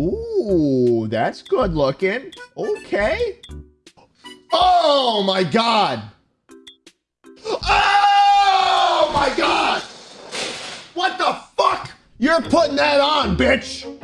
Ooh, that's good looking. Okay. Oh my god. Oh my god. What the fuck? You're putting that on, bitch.